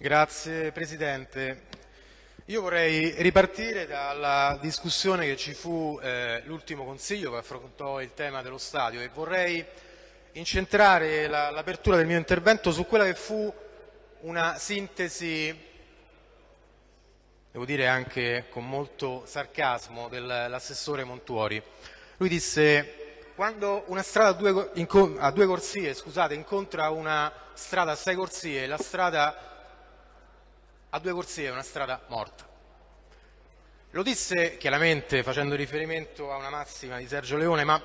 Grazie Presidente. Io vorrei ripartire dalla discussione che ci fu eh, l'ultimo Consiglio che affrontò il tema dello stadio e vorrei incentrare l'apertura la, del mio intervento su quella che fu una sintesi, devo dire anche con molto sarcasmo, dell'assessore Montuori. Lui disse quando una strada a due, a due corsie scusate, incontra una strada a sei corsie, la strada a due corsie è una strada morta. Lo disse chiaramente facendo riferimento a una massima di Sergio Leone, ma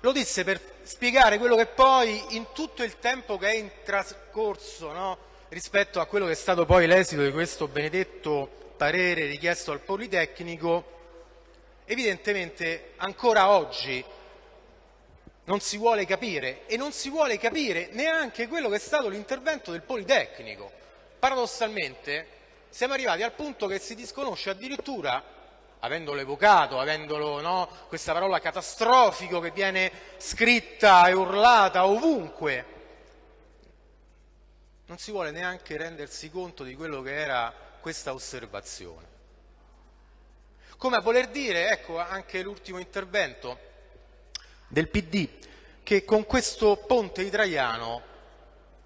lo disse per spiegare quello che poi in tutto il tempo che è in trascorso no, rispetto a quello che è stato poi l'esito di questo benedetto parere richiesto al Politecnico, evidentemente ancora oggi non si vuole capire e non si vuole capire neanche quello che è stato l'intervento del Politecnico. Paradossalmente siamo arrivati al punto che si disconosce addirittura, avendolo evocato, avendolo, no, questa parola catastrofico che viene scritta e urlata ovunque, non si vuole neanche rendersi conto di quello che era questa osservazione. Come a voler dire, ecco anche l'ultimo intervento del PD, che con questo ponte di Traiano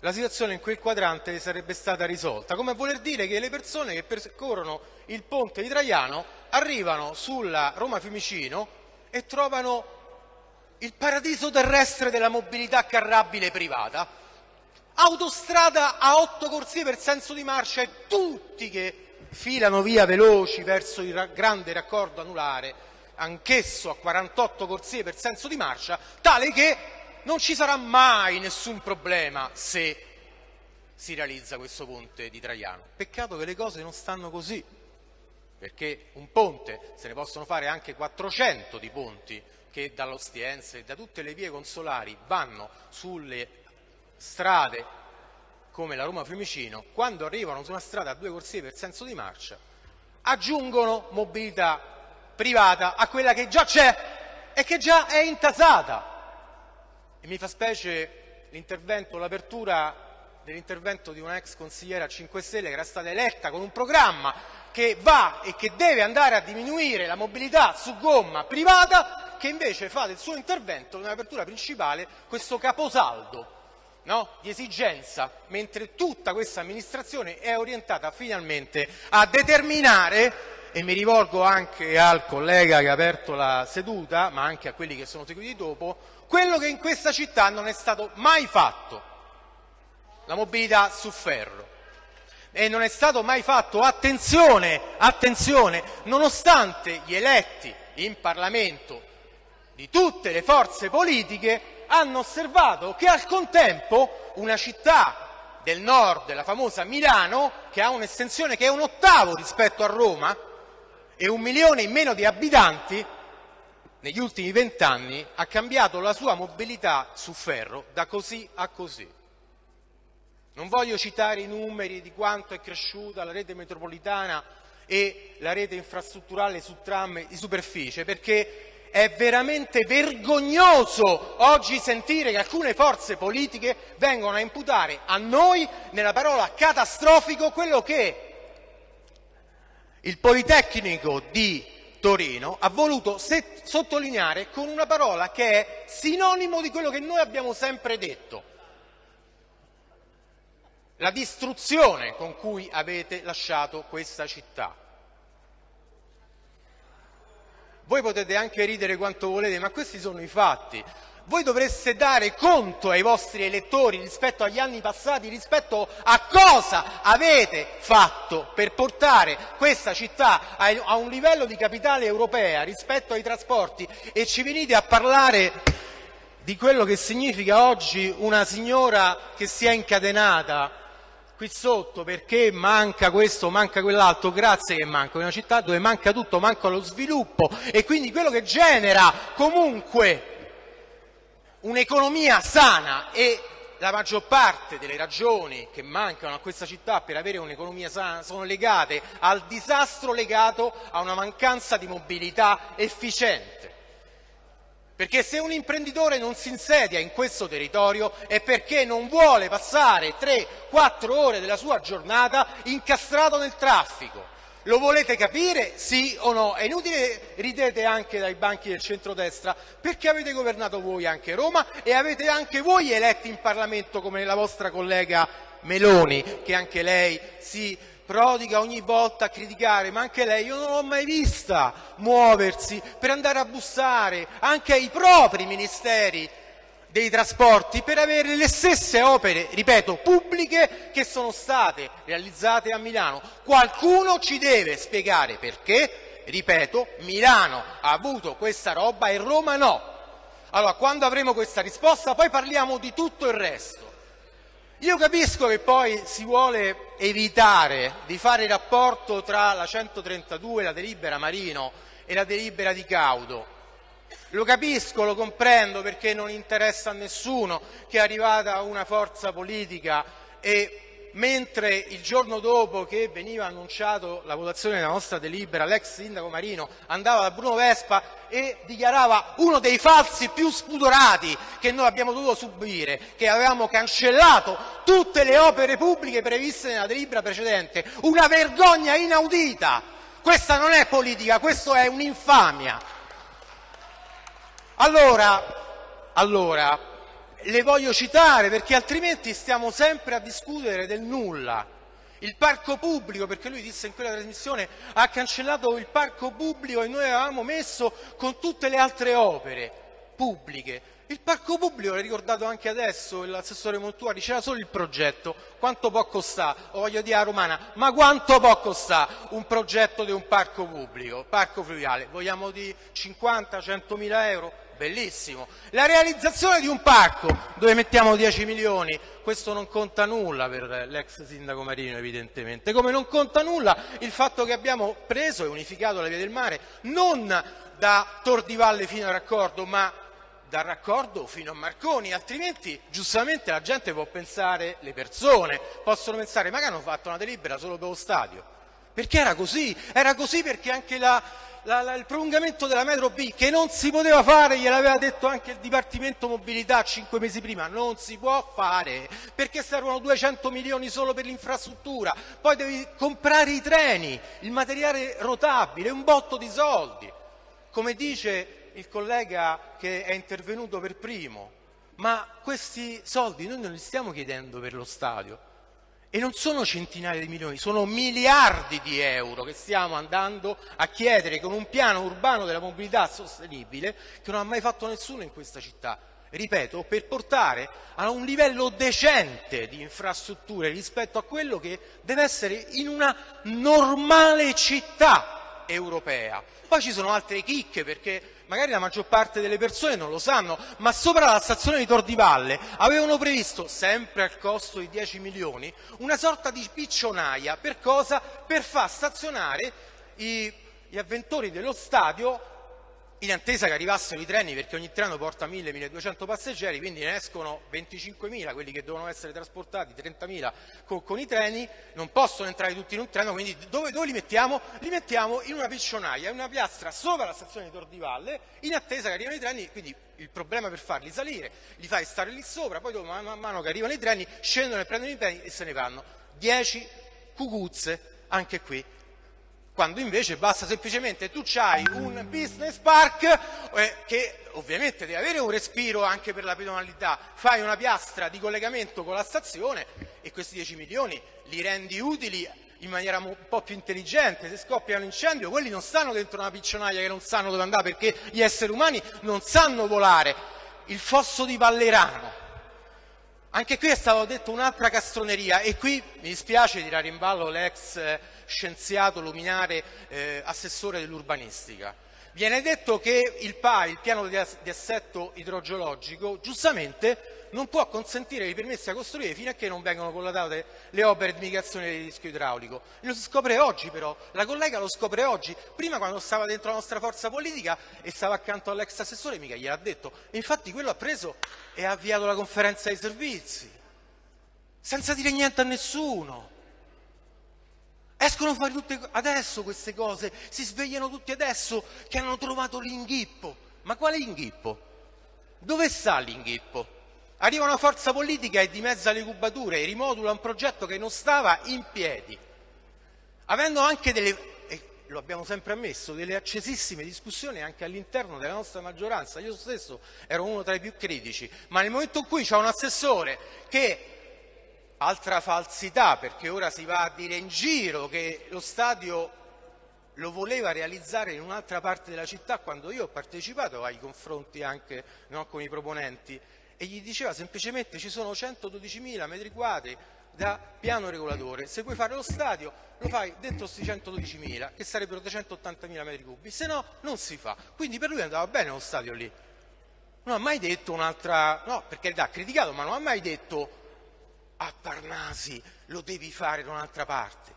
la situazione in quel quadrante sarebbe stata risolta, come a voler dire che le persone che percorrono il ponte di Traiano arrivano sulla Roma Fiumicino e trovano il paradiso terrestre della mobilità carrabile privata, autostrada a otto corsie per senso di marcia e tutti che filano via veloci verso il grande raccordo anulare, anch'esso a 48 corsie per senso di marcia, tale che non ci sarà mai nessun problema se si realizza questo ponte di Traiano. Peccato che le cose non stanno così, perché un ponte, se ne possono fare anche 400 di ponti che dall'Ostiense e da tutte le vie consolari vanno sulle strade come la Roma Fiumicino, quando arrivano su una strada a due corsie per senso di marcia, aggiungono mobilità privata a quella che già c'è e che già è intasata. E mi fa specie l'intervento, l'apertura dell'intervento di una ex consigliera 5 Stelle che era stata eletta con un programma che va e che deve andare a diminuire la mobilità su gomma privata, che invece fa del suo intervento nell'apertura principale questo caposaldo no? di esigenza, mentre tutta questa amministrazione è orientata finalmente a determinare e mi rivolgo anche al collega che ha aperto la seduta, ma anche a quelli che sono seguiti dopo, quello che in questa città non è stato mai fatto, la mobilità su ferro. E non è stato mai fatto, attenzione, attenzione, nonostante gli eletti in Parlamento di tutte le forze politiche hanno osservato che al contempo una città del nord, la famosa Milano, che ha un'estensione che è un ottavo rispetto a Roma e un milione in meno di abitanti, negli ultimi vent'anni ha cambiato la sua mobilità su ferro da così a così. Non voglio citare i numeri di quanto è cresciuta la rete metropolitana e la rete infrastrutturale su tram di superficie, perché è veramente vergognoso oggi sentire che alcune forze politiche vengono a imputare a noi, nella parola catastrofico, quello che il Politecnico di Torino ha voluto sottolineare con una parola che è sinonimo di quello che noi abbiamo sempre detto, la distruzione con cui avete lasciato questa città. Voi potete anche ridere quanto volete, ma questi sono i fatti voi dovreste dare conto ai vostri elettori rispetto agli anni passati, rispetto a cosa avete fatto per portare questa città a un livello di capitale europea rispetto ai trasporti. E ci venite a parlare di quello che significa oggi una signora che si è incatenata qui sotto perché manca questo, manca quell'altro, grazie che manca, una città dove manca tutto, manca lo sviluppo. E quindi quello che genera comunque un'economia sana e la maggior parte delle ragioni che mancano a questa città per avere un'economia sana sono legate al disastro legato a una mancanza di mobilità efficiente. Perché se un imprenditore non si insedia in questo territorio è perché non vuole passare 3-4 ore della sua giornata incastrato nel traffico. Lo volete capire? Sì o no? È inutile ridete anche dai banchi del centrodestra perché avete governato voi anche Roma e avete anche voi eletti in Parlamento come la vostra collega Meloni, che anche lei si prodiga ogni volta a criticare, ma anche lei io non l'ho mai vista muoversi per andare a bussare anche ai propri ministeri dei trasporti per avere le stesse opere, ripeto, pubbliche che sono state realizzate a Milano. Qualcuno ci deve spiegare perché, ripeto, Milano ha avuto questa roba e Roma no. Allora, quando avremo questa risposta, poi parliamo di tutto il resto. Io capisco che poi si vuole evitare di fare il rapporto tra la 132, la delibera Marino e la delibera di Caudo. Lo capisco, lo comprendo perché non interessa a nessuno che è arrivata una forza politica e mentre il giorno dopo che veniva annunciato la votazione della nostra delibera, l'ex sindaco Marino andava da Bruno Vespa e dichiarava uno dei falsi più spudorati che noi abbiamo dovuto subire, che avevamo cancellato tutte le opere pubbliche previste nella delibera precedente. Una vergogna inaudita! Questa non è politica, questo è un'infamia. Allora, allora le voglio citare perché altrimenti stiamo sempre a discutere del nulla. Il parco pubblico, perché lui disse in quella trasmissione, ha cancellato il parco pubblico e noi avevamo messo con tutte le altre opere pubbliche. Il parco pubblico, l'ha ricordato anche adesso l'assessore Montuari, c'era solo il progetto. Quanto può costare? Voglio dire a Romana, ma quanto può costare un progetto di un parco pubblico, parco fluviale? Vogliamo di 50-100 mila euro? Bellissimo. La realizzazione di un parco dove mettiamo 10 milioni, questo non conta nulla per l'ex sindaco Marino evidentemente, come non conta nulla il fatto che abbiamo preso e unificato la via del mare non da Tor di Valle fino a Raccordo, ma dal raccordo fino a Marconi, altrimenti giustamente la gente può pensare, le persone possono pensare, ma che hanno fatto una delibera solo per lo stadio? Perché era così, era così perché anche la, la, la, il prolungamento della metro B, che non si poteva fare, gliel'aveva detto anche il Dipartimento Mobilità cinque mesi prima, non si può fare, perché servono 200 milioni solo per l'infrastruttura, poi devi comprare i treni, il materiale rotabile, un botto di soldi. Come dice il collega che è intervenuto per primo, ma questi soldi noi non li stiamo chiedendo per lo stadio, e non sono centinaia di milioni, sono miliardi di euro che stiamo andando a chiedere con un piano urbano della mobilità sostenibile che non ha mai fatto nessuno in questa città. Ripeto, per portare a un livello decente di infrastrutture rispetto a quello che deve essere in una normale città europea. Poi ci sono altre chicche perché magari la maggior parte delle persone non lo sanno, ma sopra la stazione di Tor di Valle avevano previsto, sempre al costo di 10 milioni, una sorta di piccionaia. Per cosa? Per far stazionare i, gli avventori dello stadio in attesa che arrivassero i treni perché ogni treno porta 1000-1200 passeggeri, quindi ne escono 25.000, quelli che devono essere trasportati, 30.000 con, con, i treni, non possono entrare tutti in un treno, quindi dove, dove li mettiamo? Li mettiamo in una piccionaia, in una piastra sopra la stazione di Tor di Valle, in attesa che arrivino i treni, quindi il problema per farli salire, li fai stare lì sopra, poi dopo, man mano che arrivano i treni, scendono e prendono i treni e se ne vanno. 10 cucuzze, anche qui quando invece basta semplicemente tu hai un business park eh, che ovviamente deve avere un respiro anche per la pedonalità, fai una piastra di collegamento con la stazione e questi 10 milioni li rendi utili in maniera un po' più intelligente, se scoppia un incendio quelli non stanno dentro una piccionaia che non sanno dove andare perché gli esseri umani non sanno volare, il fosso di Vallerano, anche qui è stato detto un'altra castroneria e qui mi dispiace tirare in ballo l'ex eh, scienziato luminare eh, assessore dell'urbanistica. Viene detto che il PA, il piano di assetto idrogeologico, giustamente non può consentire i permessi a costruire fino a che non vengono collatate le opere di mitigazione del rischio idraulico. Lo si scopre oggi però, la collega lo scopre oggi, prima quando stava dentro la nostra forza politica e stava accanto all'ex assessore mica gliel'ha detto, infatti quello ha preso e ha avviato la conferenza dei servizi, senza dire niente a nessuno. Escono fuori tutte adesso queste cose, si svegliano tutti adesso che hanno trovato l'inghippo. Ma quale inghippo? Dove sta l'inghippo? Arriva una forza politica e dimezza le cubature e rimodula un progetto che non stava in piedi, avendo anche delle lo abbiamo sempre ammesso, delle accesissime discussioni anche all'interno della nostra maggioranza. Io stesso ero uno tra i più critici, ma nel momento in cui c'è un assessore che altra falsità, perché ora si va a dire in giro che lo stadio lo voleva realizzare in un'altra parte della città quando io ho partecipato ai confronti anche no, con i proponenti e gli diceva semplicemente ci sono 112.000 metri quadri da piano regolatore, se vuoi fare lo stadio lo fai dentro questi 112.000 che sarebbero 380.000 metri cubi, se no non si fa. Quindi per lui andava bene lo stadio lì. Non ha mai detto un'altra, no, perché ha criticato, ma non ha mai detto a Parnasi lo devi fare da un'altra parte.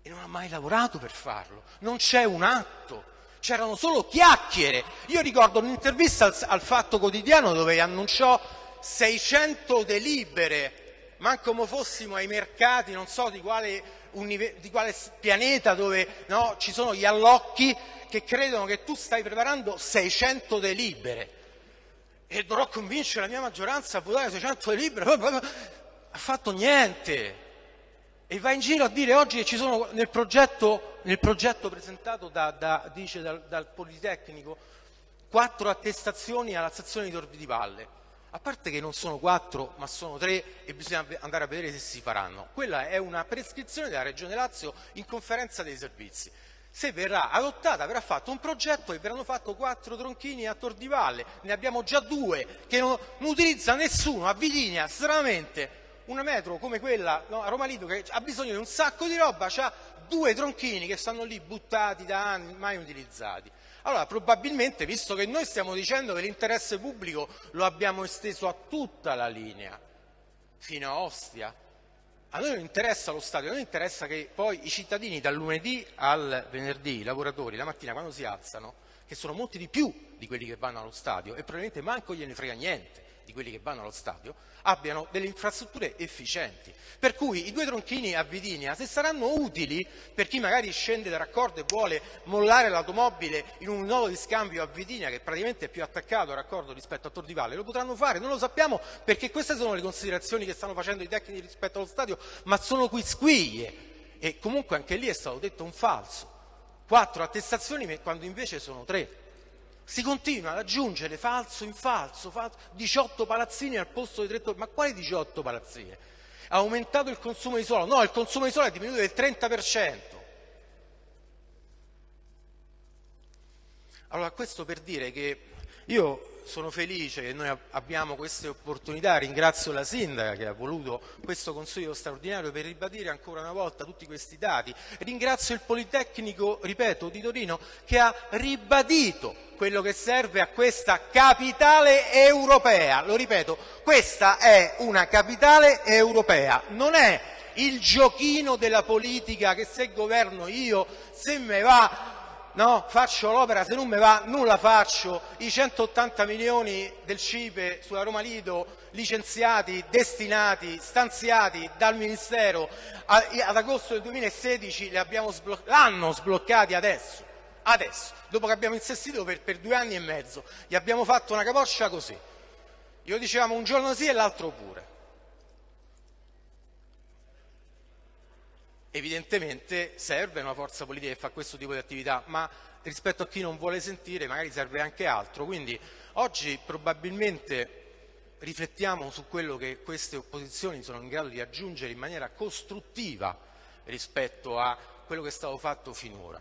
E non ha mai lavorato per farlo. Non c'è un atto. C'erano solo chiacchiere. Io ricordo un'intervista al, al Fatto Quotidiano dove annunciò 600 delibere ma come fossimo ai mercati, non so di quale di quale pianeta dove no, ci sono gli allocchi che credono che tu stai preparando 600 delibere. E dovrò convincere la mia maggioranza a votare 600 delibere, ha fatto niente e va in giro a dire oggi che ci sono nel progetto, nel progetto presentato da, da, dice, dal, dal Politecnico quattro attestazioni alla stazione di Torbi di Valle a parte che non sono quattro ma sono tre e bisogna andare a vedere se si faranno. Quella è una prescrizione della Regione Lazio in conferenza dei servizi. Se verrà adottata verrà fatto un progetto e verranno fatti quattro tronchini a Tor di Valle, ne abbiamo già due che non, non utilizza nessuno, a Vitigna stranamente una metro come quella no, a Roma Lido che ha bisogno di un sacco di roba, ha due tronchini che stanno lì buttati da anni, mai utilizzati. Allora, probabilmente, visto che noi stiamo dicendo che l'interesse pubblico lo abbiamo esteso a tutta la linea, fino a Ostia, a noi non interessa lo stadio, a noi interessa che poi i cittadini dal lunedì al venerdì, i lavoratori, la mattina quando si alzano, che sono molti di più di quelli che vanno allo stadio e probabilmente manco gliene frega niente, di quelli che vanno allo stadio, abbiano delle infrastrutture efficienti. Per cui i due tronchini a Vidinia, se saranno utili per chi magari scende da raccordo e vuole mollare l'automobile in un nodo di scambio a Vidinia, che praticamente è più attaccato al raccordo rispetto a Tor di Valle, lo potranno fare, non lo sappiamo perché queste sono le considerazioni che stanno facendo i tecnici rispetto allo stadio, ma sono quisquiglie e comunque anche lì è stato detto un falso. Quattro attestazioni quando invece sono tre. Si continua ad aggiungere falso in falso, falso 18 palazzini al posto di 3 torri. Ma quali 18 palazzine? Ha aumentato il consumo di suolo? No, il consumo di suolo è diminuito del 30%. Allora, questo per dire che io sono felice che noi abbiamo queste opportunità, ringrazio la Sindaca che ha voluto questo Consiglio straordinario per ribadire ancora una volta tutti questi dati, ringrazio il Politecnico, ripeto, di Torino che ha ribadito quello che serve a questa capitale europea, lo ripeto, questa è una capitale europea, non è il giochino della politica che se governo io, se me va no, faccio l'opera, se non mi va non la faccio, i 180 milioni del CIPE sulla Roma Lido licenziati, destinati, stanziati dal Ministero ad agosto del 2016 l'hanno sbloc sbloccati adesso, adesso, dopo che abbiamo insistito per, per due anni e mezzo, gli abbiamo fatto una capoccia così. Io dicevamo un giorno sì e l'altro pure. Evidentemente serve una forza politica che fa questo tipo di attività, ma rispetto a chi non vuole sentire magari serve anche altro. Quindi oggi probabilmente riflettiamo su quello che queste opposizioni sono in grado di aggiungere in maniera costruttiva rispetto a quello che è stato fatto finora.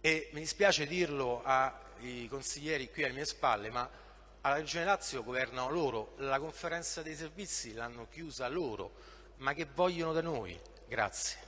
E mi dispiace dirlo ai consiglieri qui alle mie spalle, ma alla Regione Lazio governano loro, la conferenza dei servizi l'hanno chiusa loro, ma che vogliono da noi. Grazie.